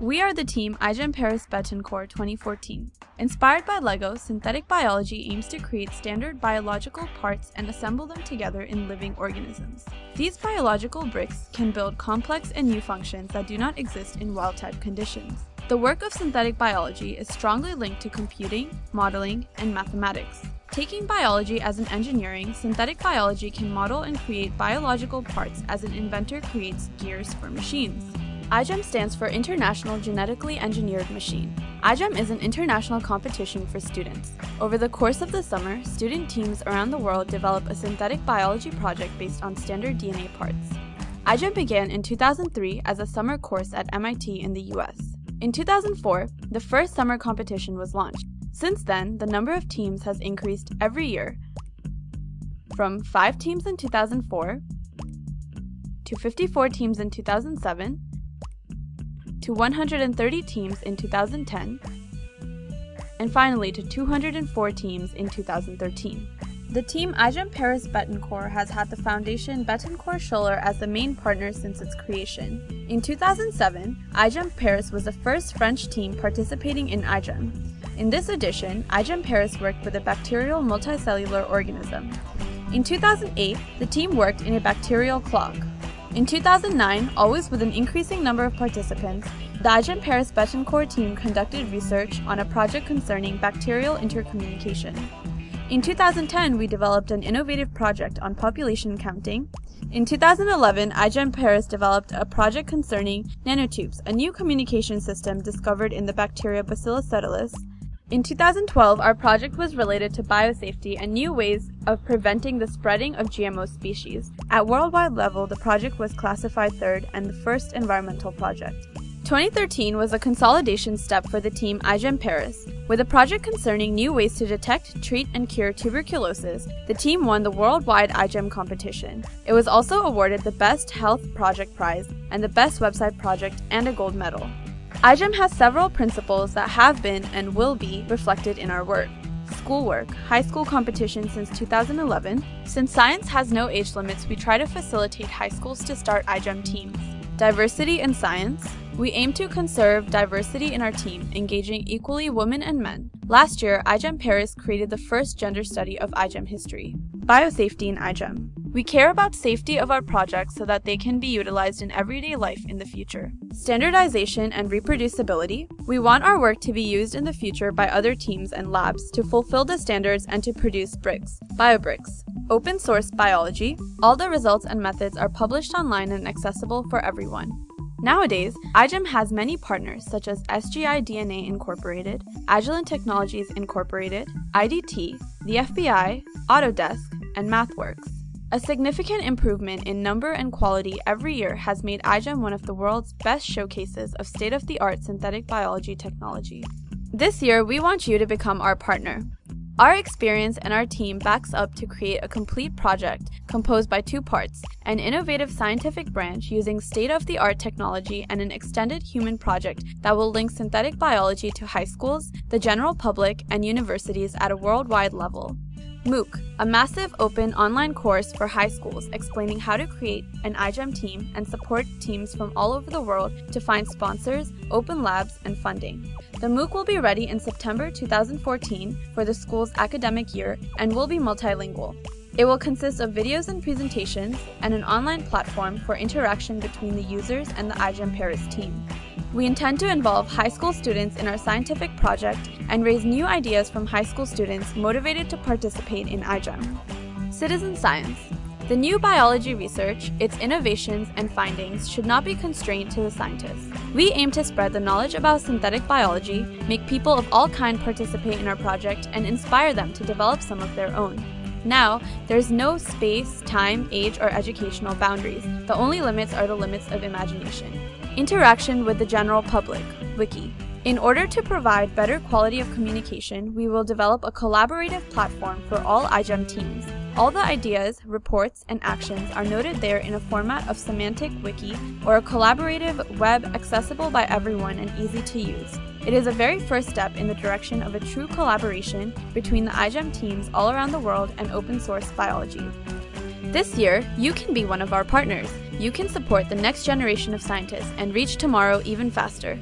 We are the team iGEM Paris Bettencourt 2014. Inspired by LEGO, synthetic biology aims to create standard biological parts and assemble them together in living organisms. These biological bricks can build complex and new functions that do not exist in wild-type conditions. The work of synthetic biology is strongly linked to computing, modeling, and mathematics. Taking biology as an engineering, synthetic biology can model and create biological parts as an inventor creates gears for machines. iGEM stands for International Genetically Engineered Machine. iGEM is an international competition for students. Over the course of the summer, student teams around the world develop a synthetic biology project based on standard DNA parts. iGEM began in 2003 as a summer course at MIT in the US. In 2004, the first summer competition was launched. Since then, the number of teams has increased every year, from 5 teams in 2004 to 54 teams in 2007 to 130 teams in 2010, and finally to 204 teams in 2013. The team iGEM Paris Bettencourt has had the foundation Bettencourt Schueller as the main partner since its creation. In 2007, iGEM Paris was the first French team participating in iGEM. In this edition, iGEM Paris worked with a bacterial multicellular organism. In 2008, the team worked in a bacterial clock. In 2009, always with an increasing number of participants, the iGEM Paris Bettencourt team conducted research on a project concerning bacterial intercommunication. In 2010, we developed an innovative project on population counting. In 2011, iGEM Paris developed a project concerning nanotubes, a new communication system discovered in the bacteria Bacillus subtilis. In 2012, our project was related to biosafety and new ways of preventing the spreading of GMO species. At worldwide level, the project was classified third and the first environmental project. 2013 was a consolidation step for the team iGEM Paris. With a project concerning new ways to detect, treat, and cure tuberculosis, the team won the worldwide iGEM competition. It was also awarded the Best Health Project Prize and the Best Website Project and a gold medal. iGEM has several principles that have been and will be reflected in our work. Schoolwork, high school competition since 2011. Since science has no age limits, we try to facilitate high schools to start iGEM teams. Diversity in science. We aim to conserve diversity in our team, engaging equally women and men. Last year, iGEM Paris created the first gender study of iGEM history. Biosafety in iGEM. We care about safety of our projects so that they can be utilized in everyday life in the future. Standardization and reproducibility. We want our work to be used in the future by other teams and labs to fulfill the standards and to produce bricks, biobricks. Open source biology. All the results and methods are published online and accessible for everyone. Nowadays, iGEM has many partners such as SGI DNA Incorporated, Agilent Technologies Incorporated, IDT, the FBI, Autodesk, and MathWorks. A significant improvement in number and quality every year has made iGEM one of the world's best showcases of state-of-the-art synthetic biology technology. This year, we want you to become our partner. Our experience and our team backs up to create a complete project composed by two parts, an innovative scientific branch using state-of-the-art technology and an extended human project that will link synthetic biology to high schools, the general public, and universities at a worldwide level. MOOC, a massive open online course for high schools explaining how to create an iGEM team and support teams from all over the world to find sponsors, open labs, and funding. The MOOC will be ready in September 2014 for the school's academic year and will be multilingual. It will consist of videos and presentations and an online platform for interaction between the users and the iGEM Paris team. We intend to involve high school students in our scientific project and raise new ideas from high school students motivated to participate in iGEM. Citizen Science The new biology research, its innovations and findings should not be constrained to the scientists. We aim to spread the knowledge about synthetic biology, make people of all kind participate in our project, and inspire them to develop some of their own. Now, there's no space, time, age, or educational boundaries. The only limits are the limits of imagination. Interaction with the general public, Wiki. In order to provide better quality of communication, we will develop a collaborative platform for all iGEM teams. All the ideas, reports, and actions are noted there in a format of semantic wiki or a collaborative web accessible by everyone and easy to use. It is a very first step in the direction of a true collaboration between the iGEM teams all around the world and open source biology. This year, you can be one of our partners. You can support the next generation of scientists and reach tomorrow even faster.